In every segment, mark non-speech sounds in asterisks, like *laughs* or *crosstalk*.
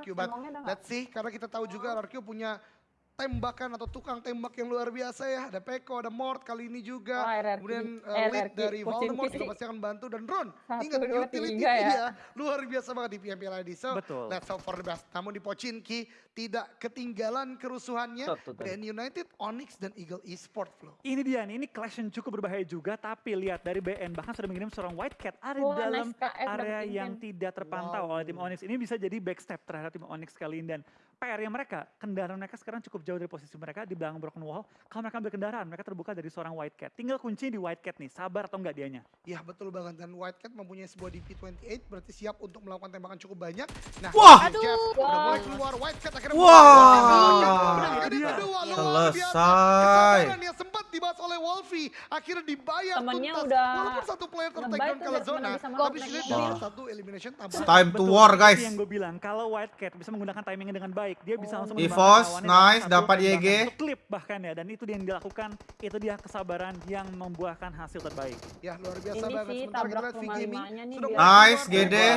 RRQ. But let's see, karena kita tahu juga RRQ punya tembakan atau tukang tembak yang luar biasa ya. Ada Peko, ada Mort kali ini juga. RRQ. Kemudian uh, RRQ, lead dari Pochinki Voldemort juga pasti akan bantu. Dan Ron, Satu, ingat dua, utility tiga ya. dia luar biasa banget di PMP ID. So Betul. let's hope for the best. Namun di Pochinki tidak ketinggalan kerusuhannya. BN United, Onyx, dan Eagle Esport Flow. Ini dia nih, ini clash yang cukup berbahaya juga, tapi lihat dari BN bahkan sudah mengirim seorang White Cat ada Wah, dalam nice KF area yang tidak terpantau Wow. oleh tim Onyx. Ini bisa jadi backstep terhadap tim Onyx kali ini dan PR-nya mereka, kendaraan mereka sekarang cukup jauh dari posisi mereka di belakang Broken Wall. Kalau mereka ambil kendaraan, mereka terbuka dari seorang White Cat. Tinggal kunci di White Cat nih, sabar atau enggak dianya. Ya betul banget dan White Cat mempunyai sebuah DP28 berarti siap untuk melakukan tembakan cukup banyak. Nah, Wah! Jeff udah Wah. mulai keluar White Cat akhirnya Wah! Luar Selesai. Kesabaran yang sempat dibahas oleh Wolfie akhirnya dibayar Temennya tuntas. udah Walaupun satu player ke biar zona, tapi sudah game. satu elimination tambah. It's time to Betul, war guys. yang gue bilang, kalau White Cat bisa menggunakan timingnya dengan baik, dia bisa langsung Evos, lawannya dengan nice, dapat YG. Klip bahkan ya, dan itu dia yang dilakukan, itu dia kesabaran yang membuahkan hasil terbaik. Ya luar biasa Ini banget. sih Sementara kita lihat sudah mulai Nice,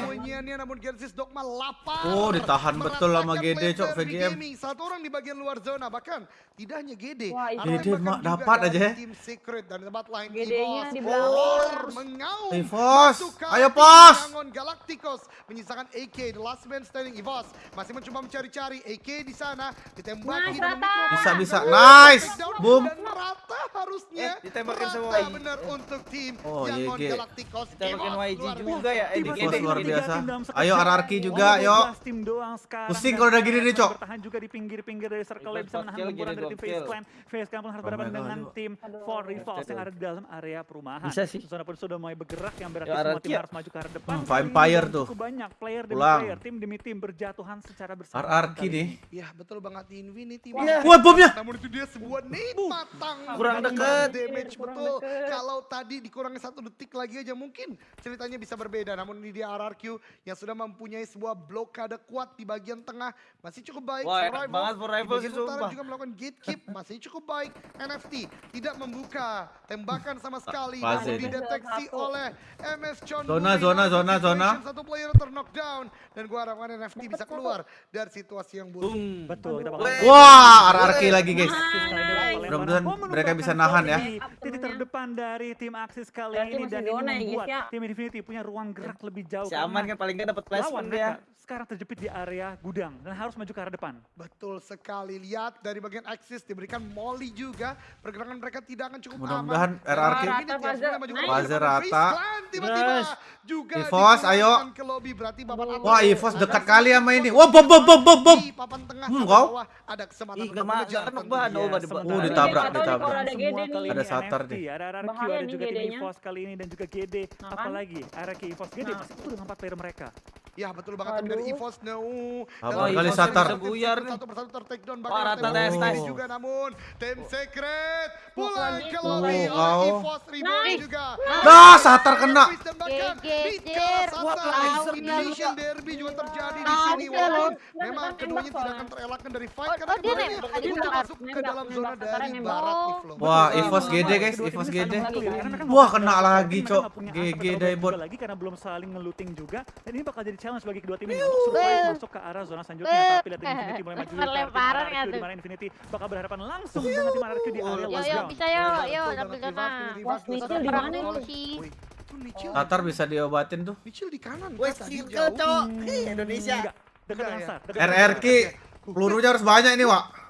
kemunyiannya, namun Gensis Dogma lapar. Oh, ditahan betul sama Gede, Cok, VGM. Satu orang di bagian luar zona, bahkan tidak hanya Gede tembakan mak dapat aja ya. Tim Secret dan tempat lain Gedenya di belakang. Mengaum. Ke ayo, Pos. Galacticos menyisakan AK the last man standing Evos masih mencoba mencari-cari AK di sana ditembaki Nice, dengan Bisa, bisa. Aduh, Nice. Boom. rata harusnya Eh, ditembakin Rata YG. benar untuk tim Oh, Yangon YG. Galacticos Ditembakin YG juga ya, eh, Gede. luar biasa. Ayo. RRQ juga, yuk. 12 tim doang sekarang. Pusing kalau udah gini nih, Cok. Bertahan juga di pinggir-pinggir dari circle bisa menahan gempuran dari tim Face. Clan. Face Clan pun harus Oh berhadapan dengan. Tim. For Rivals yang ada di dalam area perumahan. Bisa sih. Zona pun sudah mulai bergerak yang berarti Ya, semua tim ya. harus maju ke arah depan. Hmm, Vampire tuh. Cukup banyak player demi Pulang. player, tim demi tim berjatuhan secara bersama. RRQ nih. Ya betul banget di Infinity. Iya. Wah, bomnya. Namun itu dia sebuah nade matang. Kurang deket. Damage betul. Kalau tadi dikurangi satu detik lagi aja mungkin ceritanya bisa berbeda. Namun ini dia RRQ yang sudah mempunyai sebuah blokade kuat di bagian tengah. Masih cukup baik. Wah, enak banget For Di Rival bagian sih, utara sumpah. juga melakukan gatekeep. Masih cukup baik. NFT tidak membuka tembakan sama sekali. Namun dideteksi Satu. oleh MS Chon. Zona, zona, zona, zona. Satu player ter-knockdown. Dan gua harapkan NFT bisa keluar dari situasi yang buruk. Boom. Betul, kita bakal. Wah, RRQ lagi guys. Mudah-mudahan Mudah-mudahan mereka bisa nahan ya. Terdepan dari tim Axis kali Berarti ini dan ini ya, membuat ya. tim Infinity punya ruang gerak lebih jauh. Si aman kan paling nggak dapat lawan placement dia. sekarang terjepit di area gudang dan harus maju ke arah depan. Betul sekali. Lihat dari bagian Axis diberikan molly juga. Pergerakan mereka tidak akan cukup Mudah-mudahan aman. RRQ. Ini dia Rata. Fazer Tiba-tiba Yes. juga ayo. ke lobby. Berarti. Wah, Evos dekat kali sama ini. Wah, bom, bom, bom, bom, bom. Papan tengah Hmm, kau. bawah ada kesempatan Ih, untuk mengejar. Oh, ditabrak, ada ditabrak. Ada Satar. Ada RRQ, Bahaya ada juga tim. EVOS kali ini dan juga GD. Nah, kan? Apalagi RRQ EVOS GD Nah. masih utuh dengan empat player mereka. Ya betul banget tapi dari Aduh. Evos no. Apa kali Satar? Buyar nih. Satu persatu ter-take down bakal rata tes, tes. juga namun tim secret pulang ke lobby lagi. oleh Oh, Reborn Nice. juga. Nah, Satar kena. Geger. Indonesian Derby juga terjadi di sini walaupun memang keduanya tidak akan terelakkan dari fight Oh, karena oh, dia keduanya untuk masuk ke dalam zona dari barat Oh. nih. Wah. Evos GD, guys, Evos GD. Wah, kena lagi, Cok. GG Daibot. lagi karena belum saling ngeluting juga dan ini bakal jadi challenge bagi kedua tim ini untuk survive masuk ke arah zona selanjutnya tapi lihat Infinity mulai maju dulu ke arah ya di tuh. mana Infinity bakal berhadapan langsung dengan tim RRQ di area yo ground. bisa yo yo ambil zona. Nichil sudah di mana sih? Nichil. Tatar bisa diobatin tuh. Nichil di kanan. Wes, Kak, tadi skill jauh. cok. Ih, Indonesia. Dekat dengan ya? Dengan RRQ. Pelurunya harus banyak ini, Wak.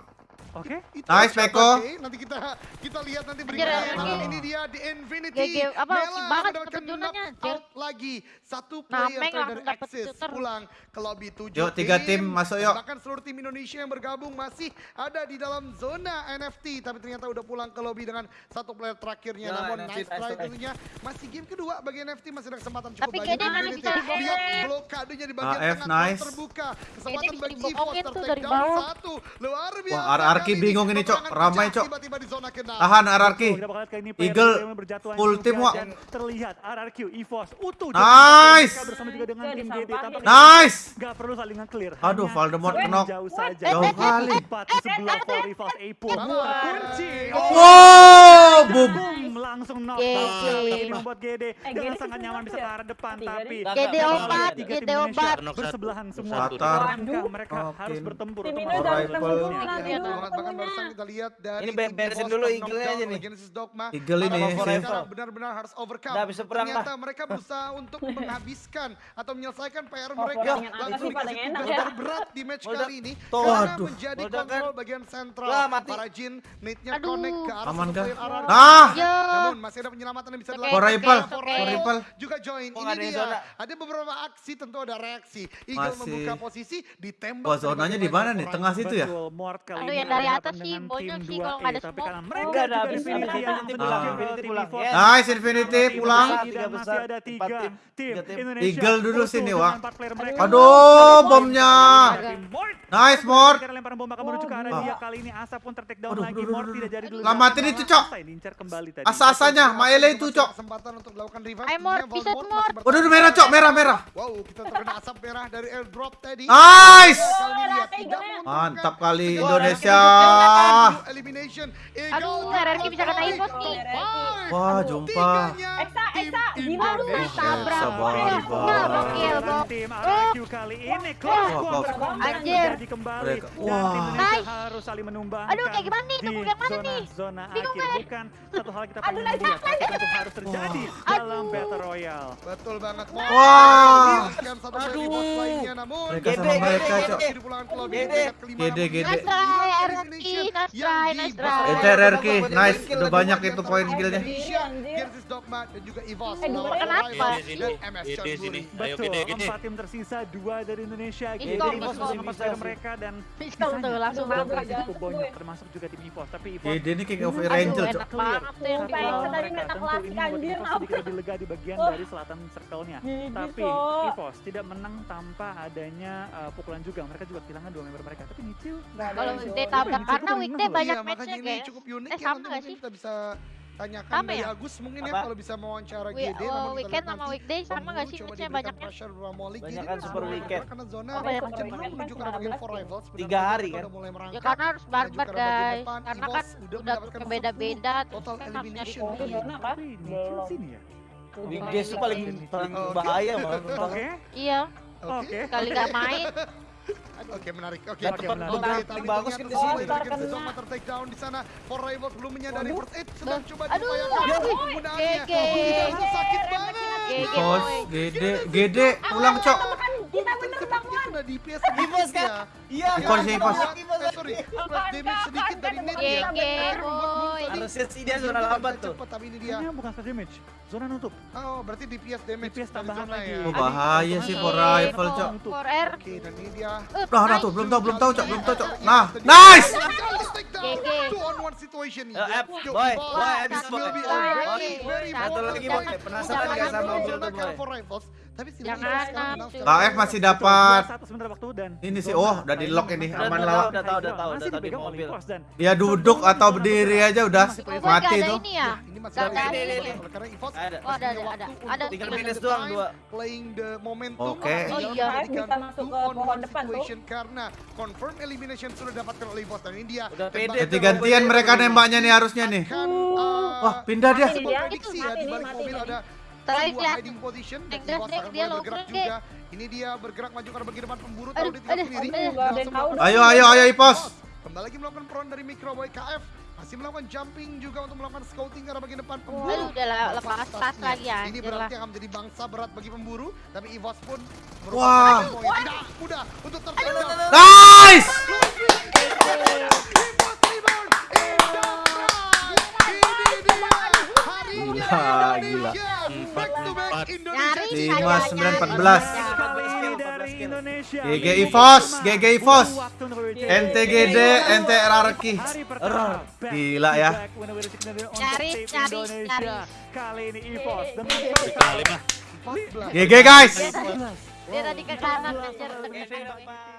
Oke. Itu Nice. Oke, Nanti kita kita lihat nanti berikutnya. Namun ini dia di Infinity. GG, apa, Mela banget zonanya, knockout lagi. Satu Nah, player Meng dari shooter. pulang ke lobby 7 Yuk, tiga tim masuk, yuk. Bahkan seluruh tim Indonesia yang bergabung masih ada di dalam zona NFT. Tapi ternyata udah pulang ke lobby dengan satu player terakhirnya. Ya, Namun nice try tentunya. Masih game kedua bagi NFT. Masih ada kesempatan cukup Tapi banyak. kayaknya bisa dibokongin. Lihat blokadenya di bagian AF, tengah nice. terbuka. Kesempatan bagi down bawah. satu. Luar biasa. Wah, Ini. bingung ini, Cok. Ramai, Cok. Tahan player Eagle full team, Wak. dan terlihat RRQ, EVOS, utuh. Nice. Tim Nice. Gak perlu saling nge-clear. Aduh, Voldemort knock. Jauh kali. Oh. Wow, boom. Langsung knock. Tapi membuat GD Eh, dengan GD sangat nyaman bisa ke arah depan Tiga tapi. GD obat, GD obat. Bersebelahan semua mereka harus bertempur untuk Iya, iya. ketemunya. barusan kita lihat dari Ini beresin dulu Knockdown aja nih. Eagle ini benar-benar harus overcome. Udah, bisa perang Ternyata mereka berusaha *laughs* untuk menghabiskan atau menyelesaikan PR mereka. Langsung dikasih enak tugas terberat di match kali ini. Karena menjadi Meledak kan? kontrol bagian sentral. Para Jin, Aduh. connect ke arah Aman player RRQ. Ah! Namun masih ada penyelamatan yang bisa Oke, dilakukan. Oke. for rifle. juga join. Oh, Ini dia. zona. Ada beberapa aksi tentu ada reaksi. Eagle Masih. membuka posisi ditembak. Wah, zonanya di mana nih? Tengah situ ya? Aduh, yang dari atas sih, bonyok sih 2E, kalau nggak ada tapi smoke. karena mereka Enggak, ada Infinity pulang. Nice Infinity pulang. masih ada- besar, masih ada empat tiga tim. Indonesia. Eagle dulu sini, mereka. Aduh, bomnya. Nice, Mort. Akhirnya lemparan bom menuju ke arah Ah. dia kali ini Asa pun ter down lagi Mort tidak jadi dulu. Lamatin itu, Cok. Asa Asa-asanya, Maele itu, Cok. Kesempatan untuk melakukan revive. Ayo, Mort, bisa, Mort Waduh, merah, Cok, merah, merah. Wow, kita terkena asap merah dari airdrop tadi. Nice. Mantap kali Indonesia. Elimination. Aduh, RRQ bisa kena impos nih. Wah, jumpa. Eksa, Eksa, gila lu. Tabrak. Sabar, Eh, tim RRQ kali ini Anjir. kembali Wah. harus saling menumbangkan Aduh, kayak gimana nih? Tunggu yang mana zona nih? zona Bingung gue. bukan satu hal kita Aduh, lihat tapi tentu harus terjadi dalam Aduh. battle royale Betul banget. Wah. Namun Mereka Gede, sama mereka, gede, Cok. gede. Gede. peringkat kelima, Gede, namun gede. Nice RRQ, nice yang try, di nice bawah try. Itu RRQ, nice. Udah banyak itu poin killnya. Genesis Dogma dan juga EVOS Eh, kenapa? Gede sini, MS gede Chonburi. sini. Ayo betul gede gede. empat tim tersisa dua dari Indonesia player sih. mereka dan langsung Sisanya cukup banyak termasuk juga tim EVOS tapi EVOS GD ini OV Aduh, Ranger, Cok. enak banget lawan tadi mereka. meta klasik, anjir, apa? sedikit lebih lega di bagian Oh. dari selatan circle-nya. Tapi. EVOS tidak menang tanpa adanya uh, pukulan juga. Mereka juga kehilangan dua member mereka. Tapi Nichil Kalau weekday jauh. tabrak karena weekday banyak Iya, matchnya unik Eh, ya. sama mungkin sih? kita bisa tanyakan Sama dari ya? Agus mungkin ya Apa? kalau bisa mewawancara Wi- GD. oh, namun weekend sama weekday sama nggak sih matchnya banyaknya? Molik. Banyak Jadi kan ini super weekend. Karena zona Oh, banyak cenderung menuju ke arah bagian for rivals. Tiga hari kan? mulai Ya merangkak. karena harus barbar guys. depan. Karena kan udah beda-beda. total Kan elimination. Oh, apa? sini ya. Weekdays tuh paling paling bahaya malah. Oke. Iya, Oke. kali nggak main. *laughs* Oke menarik. Oke. Tempat menarik. Bagus- kan di sini. kena. Dogma tertakedown di sana. For Rivals belum menyadari Aduh. first aid sedang coba Aduh. diupayakan Aduh. penggunaannya. Sakit banget. Bos. GD, GD, pulang, Cok. DPS sedikit kan? ya. Iya, kan? Ivos. Eh, sorry, flash damage sedikit dari net ya. Harusnya sih dia zona lambat tuh. Cepet, tapi ini dia. Ini bukan flash damage. Zona nutup. Oh, berarti DPS damage. DPS tambahan lagi. ya. Oh, bahaya sih for rifle, Cok. For R. Oke, dan ini dia. Nah, nah tuh, belum tahu, belum tahu, Cok, belum tahu, Cok. Nah, nice. Two on one situation nih. Eh, F, Yo, boy, boy, habis, will be boy. a Boy. very, very Satu lagi, boy. Penasaran nggak sama Bulldog, karena boy? Tapi Nam. secara KF masih dapat. Satu sebentar waktu dan Ini sih, oh, udah di lock ini, aman lah, udah tahu, udah tahu, udah tahu di mobil. Dia duduk atau berdiri aja udah mati tuh. ini ya? Ini masih ada ada ini. ini. Karena EVOS Ada. Oh, ada, ada, ada. Tinggal minus doang, dua. Playing the momentum. Oke. Oh, iya. Bisa masuk ke on pohon depan tuh. Karena confirm elimination sudah dapatkan oleh EVOS. Dan ini dia. Udah tuh. Ganti-gantian mereka nembaknya nih harusnya nih. akan, uh, Wah, pindah dia. Mati Itu ya di nih, Terakhir lihat. hiding position dan dia bergerak juga. Ini dia bergerak maju ke arah bagian depan pemburu tahu dia sendiri. yang tahu. Ayo, ayo, ayo, Ipos. Kembali lagi melakukan peron dari Microboy KF. Masih melakukan jumping juga untuk melakukan scouting ke arah bagian depan pemburu. Aduh, udah lah, lepas tas lagi ya. Ini berarti akan menjadi bangsa berat bagi pemburu, tapi EVOS pun Wah. merupakan poin tidak mudah untuk tertendang. Nice. EVOS rebound in the crowd. Ini dia harinya Gila, Indonesia. Back to back Empat. Indonesia. Nyaris Lima, saja, sembilan, empat belas. saja. Kali ini 14 dari skill. Indonesia. GG EVOS, GG berbicara. NTGD, NTRRQ. Gila ya. nyaris, Indonesia. nyaris. Kali ini EVOS dengan Kali mah. 14. GG guys. Dia tadi ke kanan, dapat.